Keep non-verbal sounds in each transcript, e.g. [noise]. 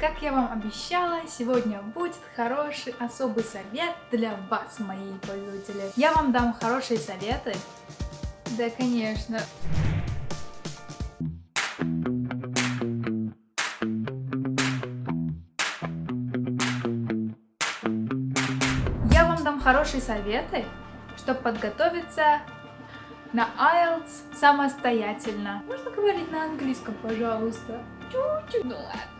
Как я вам обещала, сегодня будет хороший особый совет для вас, мои пользователи. Я вам дам хорошие советы. Да, конечно. Я вам дам хорошие советы, чтобы подготовиться на IELTS самостоятельно. Можно говорить на английском, пожалуйста? Чуть-чуть. Ну ладно.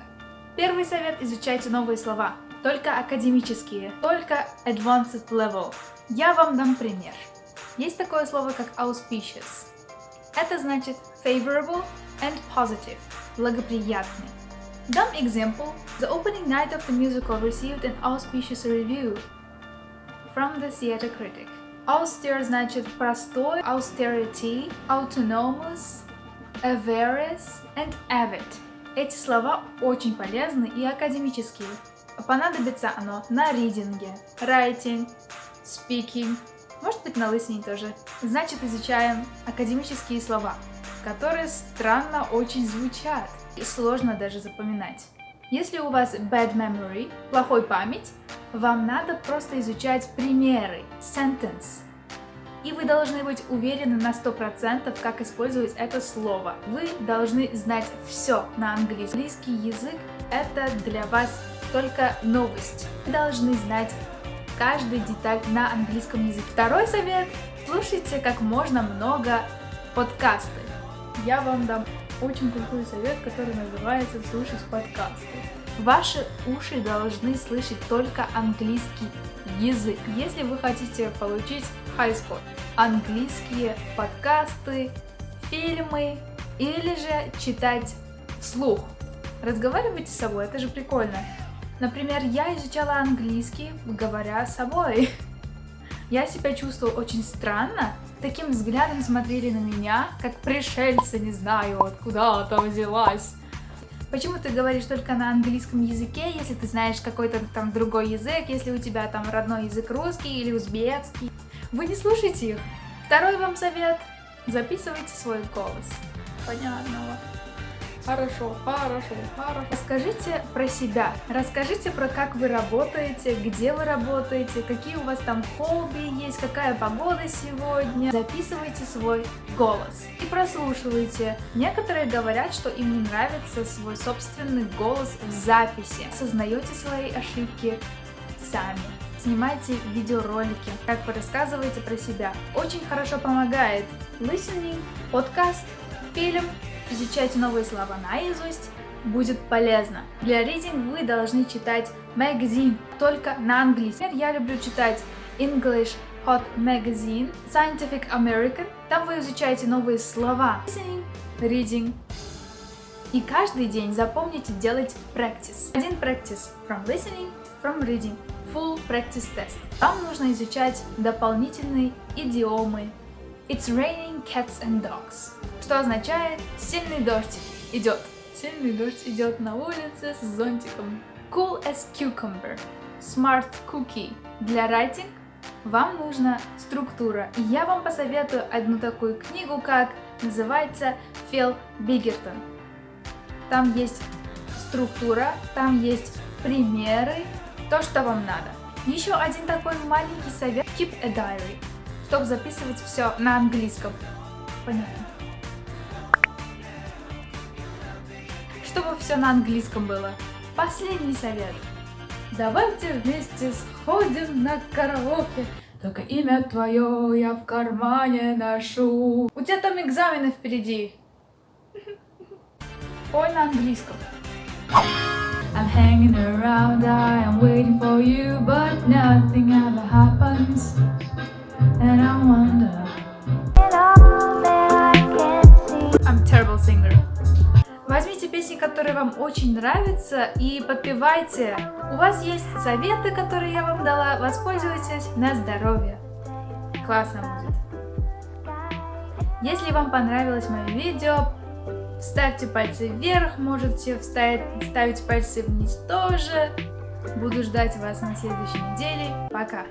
Первый совет – изучайте новые слова. Только академические, только advanced level. Я вам дам пример. Есть такое слово, как auspicious. Это значит favorable and positive, благоприятный. Дам example. The opening night of the musical received an auspicious review from the theater critic. Austere значит простой, austerity, autonomous, avaricious and avid. Эти слова очень полезны и академические. Понадобится оно на ридинге, writing, speaking, может быть на listening тоже. Значит, изучаем академические слова, которые странно очень звучат и сложно даже запоминать. Если у вас bad memory, плохой память, вам надо просто изучать примеры, sentence, и вы должны быть уверены на 100%, как использовать это слово. Вы должны знать все на английском. Английский язык это для вас только новость. Вы должны знать каждую деталь на английском языке. Второй совет. Слушайте как можно много подкасты. Я вам дам очень крутой совет, который называется «Слушать подкасты». Ваши уши должны слышать только английский язык. Если вы хотите получить high score, английские подкасты, фильмы или же читать вслух. Разговаривайте с собой, это же прикольно. Например, я изучала английский, говоря с собой. [laughs] Я себя чувствовала очень странно. Таким взглядом смотрели на меня, как пришельцы, не знаю, откуда там взялась. Почему ты говоришь только на английском языке, если ты знаешь какой-то там другой язык, если у тебя там родной язык русский или узбекский? Вы не слушайте их. Второй вам совет. Записывайте свой голос. Понятно. Хорошо, хорошо, хорошо. Расскажите про себя. Расскажите про как вы работаете, где вы работаете, какие у вас там хобби есть, какая погода сегодня. Записывайте свой голос и прослушивайте. Некоторые говорят, что им не нравится свой собственный голос в записи. Осознаете свои ошибки сами. Снимайте видеоролики, как вы рассказываете про себя. Очень хорошо помогает listening, подкаст, фильм, изучайте новые слова наизусть, будет полезно. Для reading вы должны читать magazine только на английском. Я люблю читать English Hot Magazine, Scientific American. Там вы изучаете новые слова. Listening, reading. И каждый день запомните делать practice. Один practice from listening, from reading. Full practice test. Вам нужно изучать дополнительные идиомы. It's raining cats and dogs что означает сильный дождь идет. Сильный дождь идет на улице с зонтиком. Cool as cucumber. Smart cookie. Для writing вам нужна структура. И я вам посоветую одну такую книгу, как называется Фил Бигертон. Там есть структура, там есть примеры, то, что вам надо. Еще один такой маленький совет. Keep a diary, чтобы записывать все на английском. Понятно. чтобы все на английском было. Последний совет. Давайте вместе сходим на караоке. Только имя твое я в кармане ношу. У тебя там экзамены впереди. Ой, на английском. I'm hanging around, I am waiting for you, but nothing ever happens. And I wonder. I'm terrible singer. Возьмите песни, которые вам очень нравятся и подпевайте. У вас есть советы, которые я вам дала, воспользуйтесь на здоровье. Классно будет. Если вам понравилось мое видео, ставьте пальцы вверх, можете вставить, ставить пальцы вниз тоже. Буду ждать вас на следующей неделе. Пока!